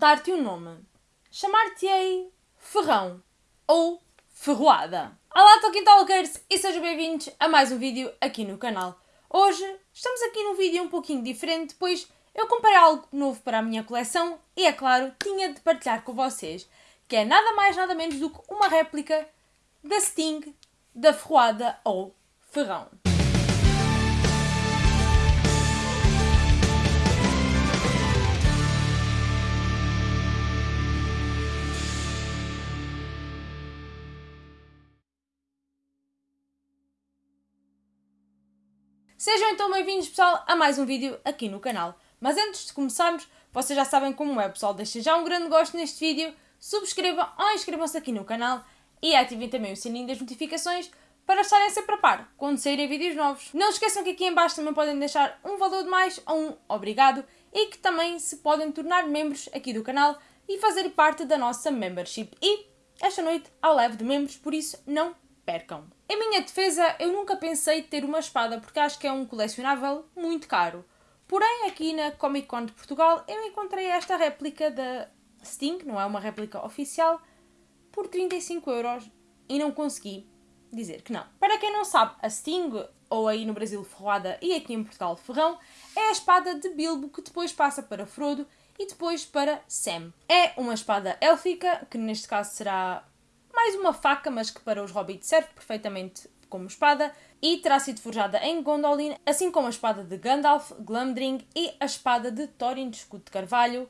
dar-te um nome. Chamar-te-ei Ferrão ou Ferroada. Olá, Tolkien Talkers e sejam bem-vindos a mais um vídeo aqui no canal. Hoje estamos aqui num vídeo um pouquinho diferente, pois eu comprei algo novo para a minha coleção e, é claro, tinha de partilhar com vocês, que é nada mais nada menos do que uma réplica da Sting, da Ferroada ou Ferrão. Sejam então bem-vindos, pessoal, a mais um vídeo aqui no canal. Mas antes de começarmos, vocês já sabem como é, pessoal. Deixem já um grande gosto neste vídeo, subscrevam ou inscrevam-se aqui no canal e ativem também o sininho das notificações para estarem sempre a par quando saírem vídeos novos. Não esqueçam que aqui em baixo também podem deixar um valor de mais ou um obrigado e que também se podem tornar membros aqui do canal e fazer parte da nossa membership. E esta noite há leve de membros, por isso não percam. Em minha defesa, eu nunca pensei ter uma espada porque acho que é um colecionável muito caro. Porém, aqui na Comic Con de Portugal, eu encontrei esta réplica da Sting, não é uma réplica oficial, por 35 euros e não consegui dizer que não. Para quem não sabe, a Sting, ou aí no Brasil Ferroada e aqui em Portugal Ferrão, é a espada de Bilbo que depois passa para Frodo e depois para Sam. É uma espada élfica, que neste caso será mais uma faca, mas que para os hobbits serve perfeitamente como espada, e terá sido forjada em Gondolin, assim como a espada de Gandalf, Glamdring e a espada de Thorin de escudo de carvalho,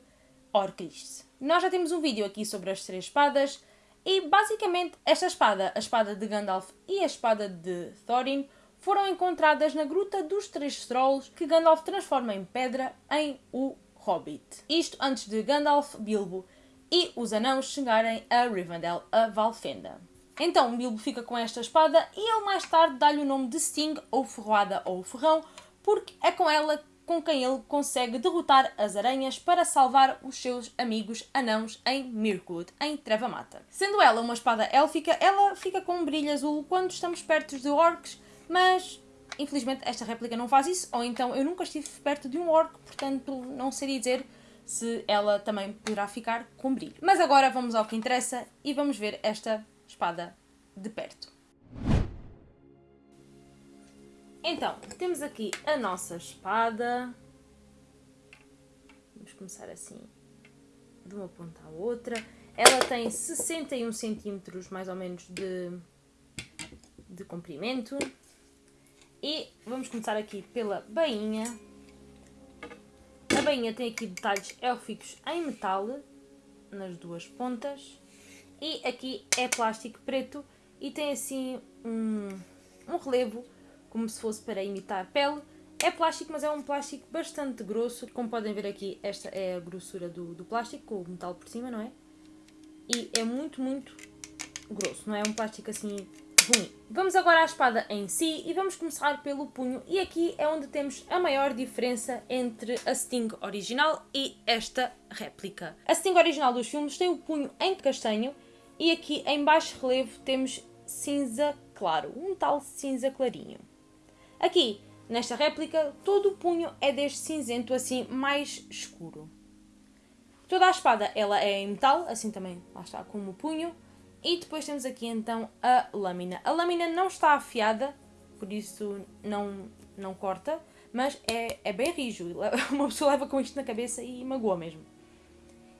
Orclis. Nós já temos um vídeo aqui sobre as três espadas, e basicamente esta espada, a espada de Gandalf e a espada de Thorin, foram encontradas na Gruta dos Três Trolls, que Gandalf transforma em pedra em o Hobbit. Isto antes de Gandalf, Bilbo e os anãos chegarem a Rivendell, a Valfenda. Então Bilbo fica com esta espada e ele mais tarde dá-lhe o nome de Sting, ou Ferroada, ou Ferrão, porque é com ela com quem ele consegue derrotar as aranhas para salvar os seus amigos anãos em Mirkwood, em Trevamata. Sendo ela uma espada élfica, ela fica com um brilho azul quando estamos perto de orcs, mas infelizmente esta réplica não faz isso, ou então eu nunca estive perto de um orc, portanto não seria dizer se ela também poderá ficar com brilho. Mas agora vamos ao que interessa e vamos ver esta espada de perto. Então, temos aqui a nossa espada. Vamos começar assim, de uma ponta à outra. Ela tem 61 centímetros, mais ou menos, de, de comprimento. E vamos começar aqui pela bainha. Bainha tem aqui detalhes élficos em metal, nas duas pontas. E aqui é plástico preto e tem assim um, um relevo, como se fosse para imitar pele. É plástico, mas é um plástico bastante grosso. Como podem ver aqui, esta é a grossura do, do plástico, com o metal por cima, não é? E é muito, muito grosso, não é um plástico assim ruim. Vamos agora à espada em si e vamos começar pelo punho e aqui é onde temos a maior diferença entre a Sting original e esta réplica. A Sting original dos filmes tem o punho em castanho e aqui em baixo relevo temos cinza claro, um tal cinza clarinho. Aqui, nesta réplica, todo o punho é deste cinzento assim mais escuro. Toda a espada ela é em metal, assim também lá está como o punho, e depois temos aqui então a lâmina. A lâmina não está afiada, por isso não, não corta, mas é, é bem rijo. Uma pessoa leva com isto na cabeça e magoa mesmo.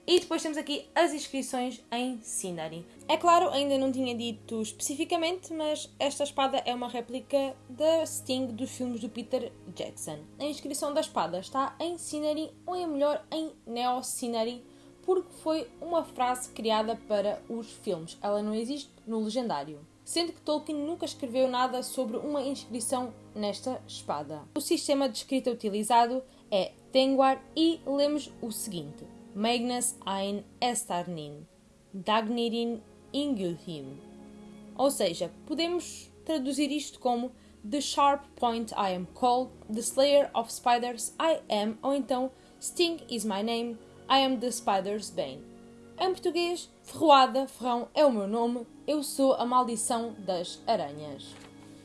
E depois temos aqui as inscrições em Sindarin. É claro, ainda não tinha dito especificamente, mas esta espada é uma réplica da Sting dos filmes do Peter Jackson. A inscrição da espada está em Sindarin ou é melhor em Neo Sindarin porque foi uma frase criada para os filmes. Ela não existe no legendário. Sendo que Tolkien nunca escreveu nada sobre uma inscrição nesta espada. O sistema de escrita utilizado é Tengwar e lemos o seguinte: Magnus ein Estarnin, Dagnirin Ingilhim. Ou seja, podemos traduzir isto como The Sharp Point I am called, The Slayer of Spiders I am, ou então Sting is my name, I am the spider's bane. Em português, ferroada, ferrão é o meu nome, eu sou a maldição das aranhas.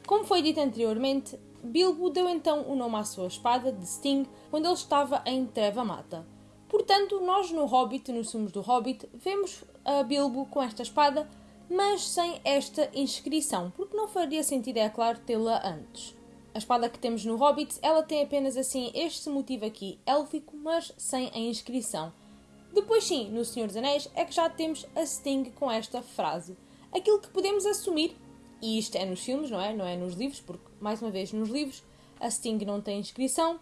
Como foi dito anteriormente, Bilbo deu então o nome à sua espada de Sting quando ele estava em Treva Mata. Portanto, nós no Hobbit, nos sumos do Hobbit, vemos a Bilbo com esta espada, mas sem esta inscrição, porque não faria sentido, é claro, tê-la antes. A espada que temos no Hobbit, ela tem apenas assim este motivo aqui, élfico, mas sem a inscrição. Depois sim, no Senhor dos Anéis, é que já temos a Sting com esta frase. Aquilo que podemos assumir, e isto é nos filmes, não é? Não é nos livros, porque, mais uma vez, nos livros, a Sting não tem inscrição,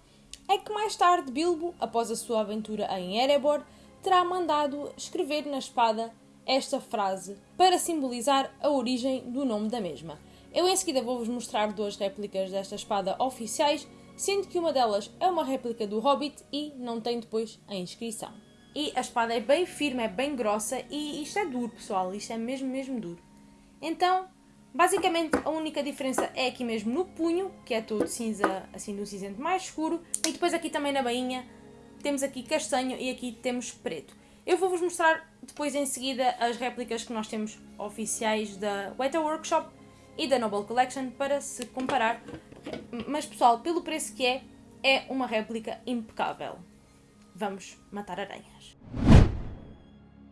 é que mais tarde Bilbo, após a sua aventura em Erebor, terá mandado escrever na espada esta frase para simbolizar a origem do nome da mesma. Eu em seguida vou-vos mostrar duas réplicas desta espada oficiais, sendo que uma delas é uma réplica do Hobbit e não tem depois a inscrição. E a espada é bem firme, é bem grossa e isto é duro, pessoal, isto é mesmo, mesmo duro. Então, Basicamente, a única diferença é aqui mesmo no punho, que é todo cinza, assim, do cinzento mais escuro. E depois aqui também na bainha temos aqui castanho e aqui temos preto. Eu vou-vos mostrar depois em seguida as réplicas que nós temos oficiais da Weta Workshop e da Noble Collection para se comparar. Mas pessoal, pelo preço que é, é uma réplica impecável. Vamos matar aranhas.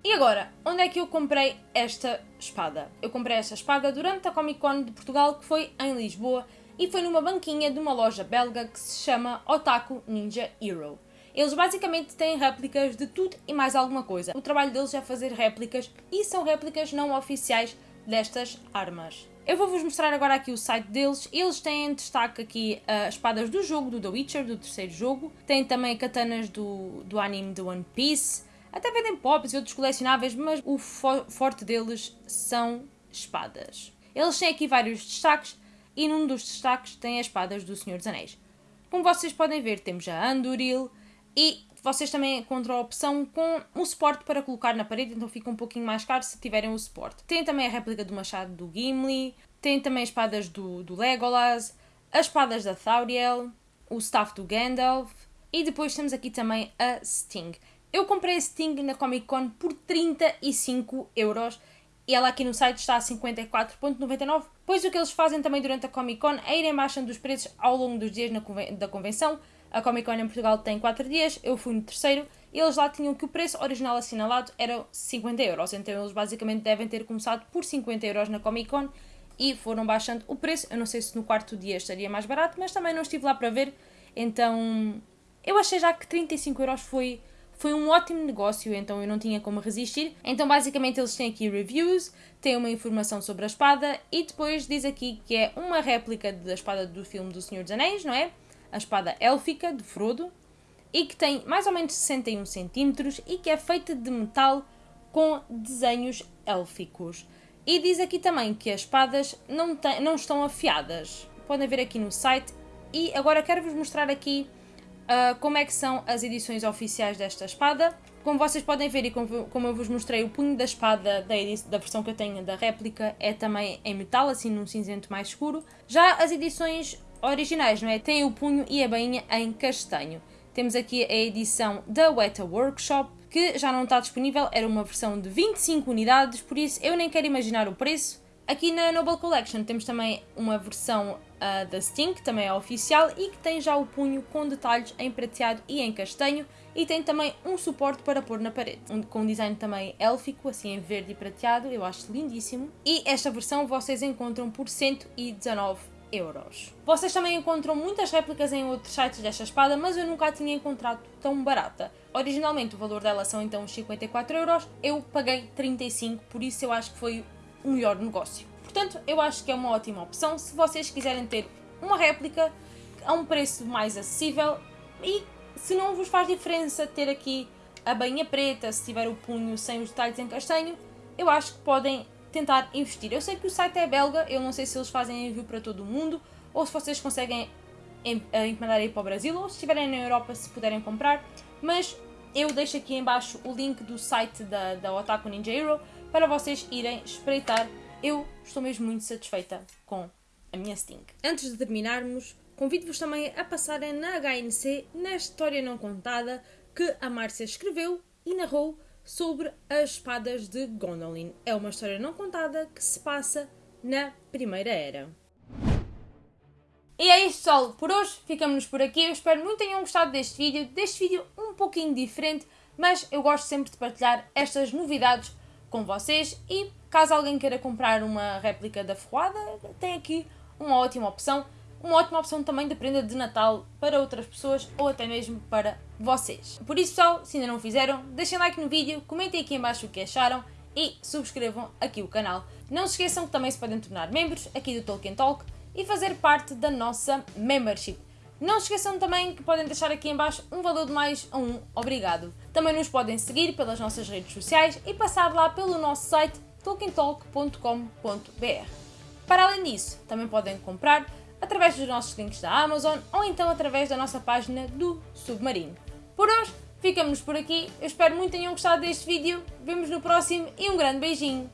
E agora, onde é que eu comprei esta espada? Eu comprei esta espada durante a Comic Con de Portugal, que foi em Lisboa, e foi numa banquinha de uma loja belga que se chama Otaku Ninja Hero. Eles basicamente têm réplicas de tudo e mais alguma coisa. O trabalho deles é fazer réplicas e são réplicas não oficiais destas armas. Eu vou-vos mostrar agora aqui o site deles. Eles têm em destaque aqui uh, espadas do jogo, do The Witcher, do terceiro jogo. Têm também katanas do, do anime do One Piece. Até vendem pops e outros colecionáveis, mas o fo forte deles são espadas. Eles têm aqui vários destaques e num dos destaques tem as espadas do Senhor dos Anéis. Como vocês podem ver, temos a Anduril e vocês também encontram a opção com o suporte para colocar na parede, então fica um pouquinho mais caro se tiverem o suporte. Tem também a réplica do machado do Gimli, tem também espadas do, do Legolas, as espadas da Thauriel, o staff do Gandalf e depois temos aqui também a Sting. Eu comprei a Sting na Comic Con por 35 euros e ela aqui no site está a 54,99. Pois o que eles fazem também durante a Comic Con é irem baixando os preços ao longo dos dias conven da convenção. A Comic Con em Portugal tem 4 dias, eu fui no terceiro e eles lá tinham que o preço original assinalado era 50 euros. Então eles basicamente devem ter começado por 50 euros na Comic Con e foram baixando o preço. Eu não sei se no quarto dia estaria mais barato, mas também não estive lá para ver. Então eu achei já que 35 euros foi foi um ótimo negócio, então eu não tinha como resistir. Então, basicamente, eles têm aqui reviews, têm uma informação sobre a espada e depois diz aqui que é uma réplica da espada do filme do Senhor dos Anéis, não é? A espada élfica de Frodo e que tem mais ou menos 61 centímetros e que é feita de metal com desenhos élficos. E diz aqui também que as espadas não, tem, não estão afiadas. Podem ver aqui no site. E agora quero-vos mostrar aqui uh, como é que são as edições oficiais desta espada. Como vocês podem ver e como, como eu vos mostrei, o punho da espada da, da versão que eu tenho da réplica é também em metal, assim num cinzento mais escuro. Já as edições originais, não é? Tem o punho e a bainha em castanho. Temos aqui a edição da Weta Workshop, que já não está disponível, era uma versão de 25 unidades, por isso eu nem quero imaginar o preço. Aqui na Noble Collection temos também uma versão uh, da Sting, que também é oficial e que tem já o punho com detalhes em prateado e em castanho e tem também um suporte para pôr na parede, com um design também élfico, assim em verde e prateado, eu acho lindíssimo. E esta versão vocês encontram por 119 euros. Vocês também encontram muitas réplicas em outros sites desta espada, mas eu nunca a tinha encontrado tão barata. Originalmente o valor dela são então uns 54 euros, eu paguei 35, por isso eu acho que foi o melhor negócio. Portanto, eu acho que é uma ótima opção se vocês quiserem ter uma réplica a um preço mais acessível e se não vos faz diferença ter aqui a bainha preta, se tiver o punho sem os detalhes em castanho, eu acho que podem tentar investir. Eu sei que o site é belga, eu não sei se eles fazem envio para todo o mundo ou se vocês conseguem encomendar aí para o Brasil ou se estiverem na Europa se puderem comprar, mas eu deixo aqui embaixo o link do site da, da Otaku Ninja Hero para vocês irem espreitar. Eu estou mesmo muito satisfeita com a minha Sting. Antes de terminarmos, convido-vos também a passarem na HNC, na história não contada, que a Márcia escreveu e narrou sobre as espadas de Gondolin. É uma história não contada que se passa na Primeira Era. E é isto, pessoal. Por hoje ficamos por aqui. Eu espero muito tenham gostado deste vídeo. Deste vídeo um pouquinho diferente mas eu gosto sempre de partilhar estas novidades com vocês e caso alguém queira comprar uma réplica da ferroada, tem aqui uma ótima opção, uma ótima opção também de prenda de Natal para outras pessoas ou até mesmo para vocês. Por isso pessoal, se ainda não fizeram, deixem like no vídeo, comentem aqui em baixo o que acharam e subscrevam aqui o canal. Não se esqueçam que também se podem tornar membros aqui do Tolkien Talk e fazer parte da nossa membership. Não se esqueçam também que podem deixar aqui em baixo um valor de mais a um obrigado. Também nos podem seguir pelas nossas redes sociais e passar lá pelo nosso site tolkientalk.com.br. Para além disso, também podem comprar através dos nossos links da Amazon ou então através da nossa página do Submarino. Por hoje, ficamos por aqui. Eu espero muito que tenham gostado deste vídeo. Vemos no próximo e um grande beijinho.